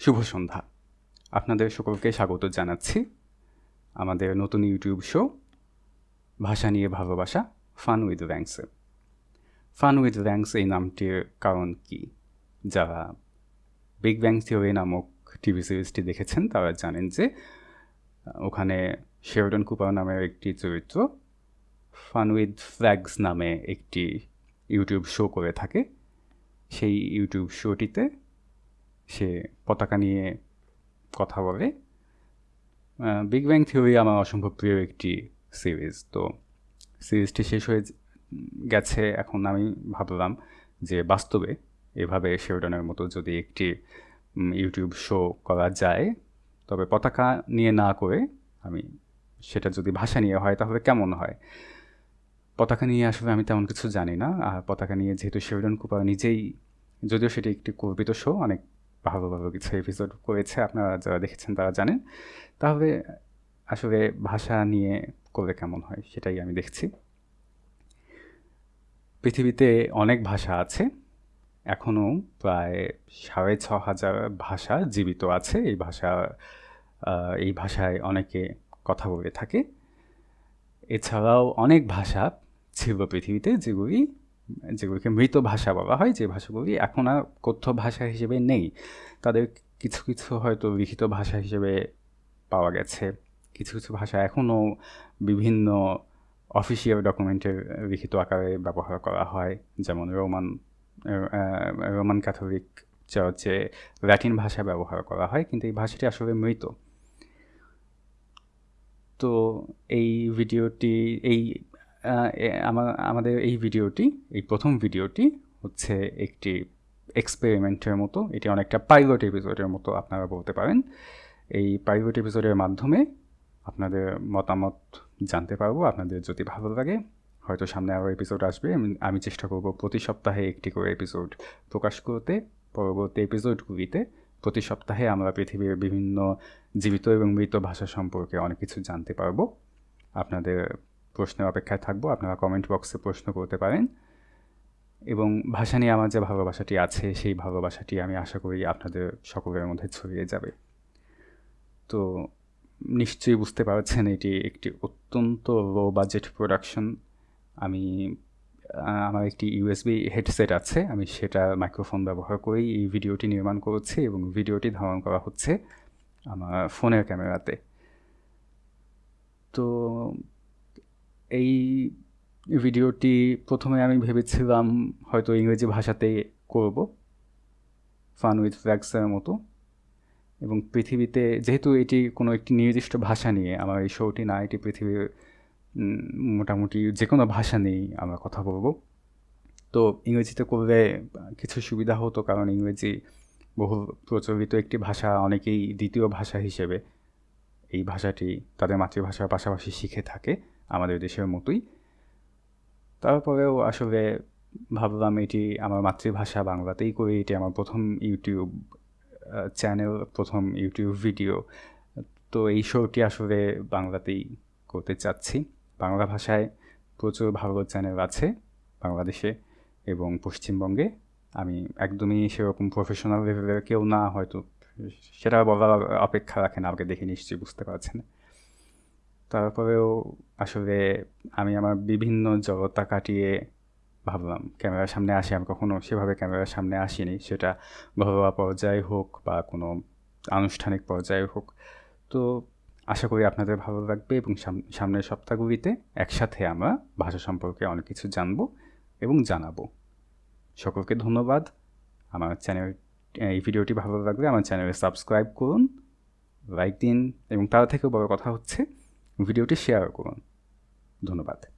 শুভ সন্ধ্যা। আপনাদের সকলকে স্বাগত জানাচ্ছি আমাদের নতুন ইউটিউব শো, ভাষা নিয়ে ভালোবাসা ফান উইথ র্যাঙ্কসে ফান উইথ র্যাঙ্কস এই নামটির কারণ কি? যারা বিগ ব্যাং থিওরি নামক টিভি সিরিজটি দেখেছেন, তারা জানেন যে, ওখানে শেরডন কুপার নামের একটি চরিত্র ফান উইথ ফ্ল্যাগস নামে একটি ইউটিউব শো করে থাকে। সেই ইউটিউব শোটিতে সে পতাকা নিয়ে কথা বলে। বিগ ব্যাং থিওরি আমার অসম্ভব প্রিয় একটি সিরিজ তো সিরিজটি শেষ হয়ে গেছে এখন আমি ভাবলাম যে বাস্তবে এভাবে শেরডনের মতো যদি একটি ইউটিউব শো করা যায়, তবে পতাকা নিয়ে না করে আমি সেটা যদি ভাষা নিয়ে হয় তাহলে কেমন হয়? পতাকা নিয়ে আসলে আমি তেমন কিছু জানি না। আর পতাকা নিয়ে যেহেতু শেরডন কুপার নিজেই, যদিও সেটি একটি কল্পিত শো অনেক ভালো ভালো কিছু এপিসোড করেছে, আপনারা যারা দেখেছেন তারা জানেন। তাহলে আসলে ভাষা নিয়ে করলে কেমন হয় সেটাই আমি দেখছি। পৃথিবীতে অনেক ভাষা আছে এখনও প্রায় সাড়ে ছ হাজার ভাষা জীবিত আছে। এই ভাষা এই ভাষায় অনেকে কথা বলে থাকে। এছাড়াও অনেক ভাষা ছিল পৃথিবীতে যেগুলি যেগুলিকে মৃত ভাষা বলা হয়, যে ভাষাগুলি এখন আর কথ্য ভাষা হিসেবে নেই। তাদের কিছু কিছু হয়তো লিখিত ভাষা হিসেবে পাওয়া গেছে। কিছু কিছু ভাষা এখনও বিভিন্ন অফিসিয়াল ডকুমেন্টের লিখিত আকারে ব্যবহার করা হয়। যেমন রোমান রোমান ক্যাথলিক চার্চে ল্যাটিন ভাষা ব্যবহার করা হয়, কিন্তু এই ভাষাটি আসলে মৃত। তো এই ভিডিওটি, এই আমাদের এই ভিডিওটি, এই প্রথম ভিডিওটি হচ্ছে একটি এক্সপেরিমেন্টের মতো, এটি অনেকটা পাইলট এপিসোডের মতো আপনারা বলতে পারেন। এই পাইলট এপিসোডের মাধ্যমে আপনাদের মতামত জানতে পারব, আপনাদের যদি ভালো লাগে, হয়তো সামনে আরও এপিসোড আসবে। আমি চেষ্টা করব প্রতি সপ্তাহে একটি করে এপিসোড প্রকাশ করতে। পরবর্তী এপিসোডগুলিতে প্রতি সপ্তাহে আমরা পৃথিবীর বিভিন্ন জীবিত এবং মৃত ভাষা সম্পর্কে অনেক কিছু জানতে পারব। আপনাদের প্রশ্নের অপেক্ষায় থাকব, আপনারা কমেন্ট বক্সে প্রশ্ন করতে পারেন। এবং ভাষা নিয়ে আমার যে ভালোবাসাটি আছে, সেই ভালোবাসাটি আমি আশা করি আপনাদের সকলের মধ্যে ছড়িয়ে যাবে। তো নিশ্চয়ই বুঝতে পারছেন, এটি একটি অত্যন্ত লো বাজেট প্রোডাকশন আমি আমার একটি ইউএসবি হেডসেট আছে, আমি সেটা মাইক্রোফোন ব্যবহার করেই এই ভিডিওটি নির্মাণ করছি এবং ভিডিওটি ধারণ করা হচ্ছে আমার ফোনের ক্যামেরাতে। তো এই ভিডিওটি প্রথমে আমি ভেবেছিলাম হয়তো ইংরেজি ভাষাতে করব ফান উইথ ফ্ল্যাক্সের মতো। এবং পৃথিবীতে যেহেতু এটি কোনো একটি নির্দিষ্ট ভাষা নিয়ে, আমার এই শোটি না, এটি পৃথিবীর মোটামুটি যে কোনো ভাষা নিয়েই আমরা কথা বলব। তো ইংরেজিতে করলে কিছু সুবিধা হতো, কারণ ইংরেজি বহু প্রচলিত একটি ভাষা, অনেকেই দ্বিতীয় ভাষা হিসেবে এই ভাষাটি তাদের মাতৃভাষার পাশাপাশি শিখে থাকে। আমাদের দেশের মতোই। তারপরেও আসলে ভাবলাম এটি আমার মাতৃভাষা, বাংলাতেই করে। এটি আমার প্রথম ইউটিউব চ্যানেল, প্রথম ইউটিউব ভিডিও। তো এই শোটি আসলে বাংলাতেই করতে চাচ্ছি। বাংলা ভাষায় প্রচুর ভালো চ্যানেল আছে বাংলাদেশে এবং পশ্চিমবঙ্গে। আমি একদমই সেরকম প্রফেশনাল লেভেলের কেউ না, হয়তো সেটা বলার অপেক্ষা রাখেন আমাকে দেখে নিশ্চয়ই বুঝতে পারছেন। তারপরেও আসলে আমি আমার বিভিন্ন জড়তা কাটিয়ে ভাবলাম, ক্যামেরার সামনে আসি। আমি কখনো সেভাবে ক্যামেরার সামনে আসিনি। সেটা ঘরোয়া পর্যায়ে হোক বা কোনো আনুষ্ঠানিক পর্যায়ে হোক। তো আশা করি আপনাদের ভালো লাগবে এবং সামনের সপ্তাহগুলিতে একসাথে আমরা ভাষা সম্পর্কে অনেক কিছু জানব এবং জানাব। সকলকে ধন্যবাদ। আমার চ্যানেল, এই ভিডিওটি ভালো লাগলে আমার চ্যানেলে সাবস্ক্রাইব করুন, লাইক দিন এবং তার থেকেও বড় কথা হচ্ছে ভিডিওটি শেয়ার করুন। ধন্যবাদ।